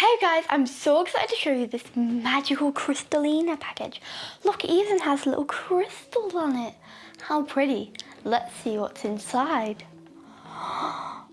Hey guys, I'm so excited to show you this magical Crystalina package. Look, it even has little crystals on it. How pretty. Let's see what's inside.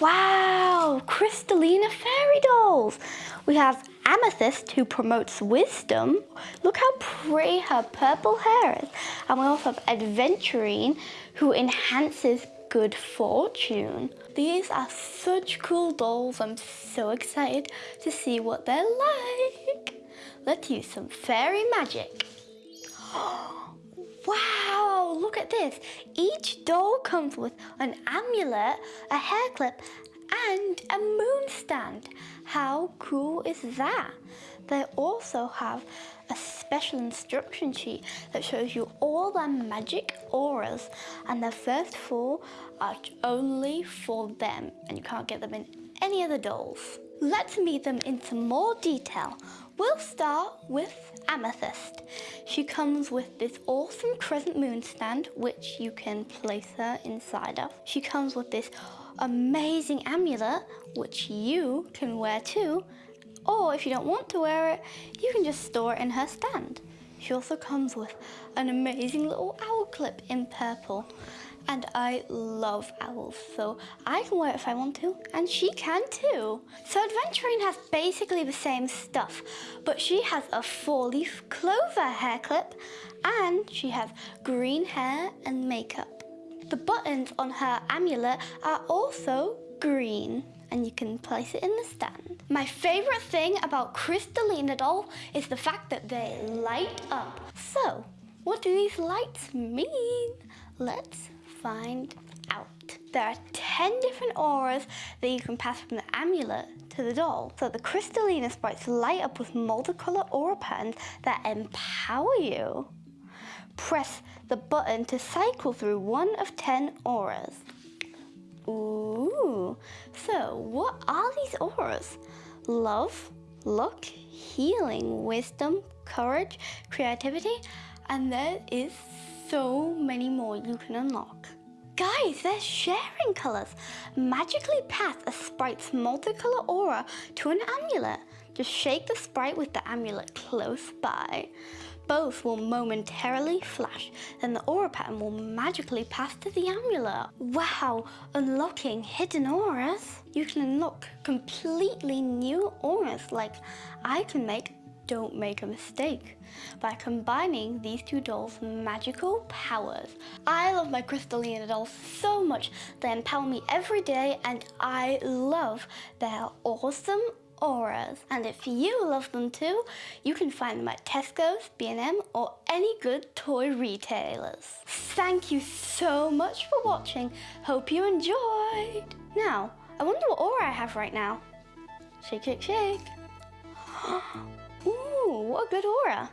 Wow, Crystalina fairy dolls. We have Amethyst who promotes wisdom. Look how pretty her purple hair is. And we also have Adventurine who enhances good fortune. These are such cool dolls. I'm so excited to see what they're like. Let's use some fairy magic. Wow, look at this. Each doll comes with an amulet, a hair clip, and a moon stand. How cool is that? They also have a special instruction sheet that shows you all their magic auras and the first four are only for them and you can't get them in any other dolls. Let's meet them in some more detail. We'll start with Amethyst. She comes with this awesome crescent moon stand which you can place her inside of. She comes with this amazing amulet which you can wear too or if you don't want to wear it, you can just store it in her stand. She also comes with an amazing little owl clip in purple. And I love owls, so I can wear it if I want to, and she can too. So Adventurine has basically the same stuff, but she has a four-leaf clover hair clip, and she has green hair and makeup. The buttons on her amulet are also green and you can place it in the stand. My favorite thing about Crystalina doll is the fact that they light up. So, what do these lights mean? Let's find out. There are 10 different auras that you can pass from the amulet to the doll. So the Crystalina sprites light up with multicolor aura patterns that empower you. Press the button to cycle through one of 10 auras. Ooh, so what these auras? Love, luck, healing, wisdom, courage, creativity, and there is so many more you can unlock. Guys, they're sharing colors. Magically pass a sprite's multicolor aura to an amulet. Just shake the sprite with the amulet close by. Both will momentarily flash, then the aura pattern will magically pass to the amulet. Wow, unlocking hidden auras. You can unlock completely new auras like I can make don't make a mistake by combining these two dolls' magical powers. I love my Crystalina dolls so much. They empower me every day and I love their awesome auras. And if you love them too, you can find them at Tesco's, B&M or any good toy retailers. Thank you so much for watching. Hope you enjoyed. Now, I wonder what aura I have right now. Shake, shake, shake. Ooh, what a good aura.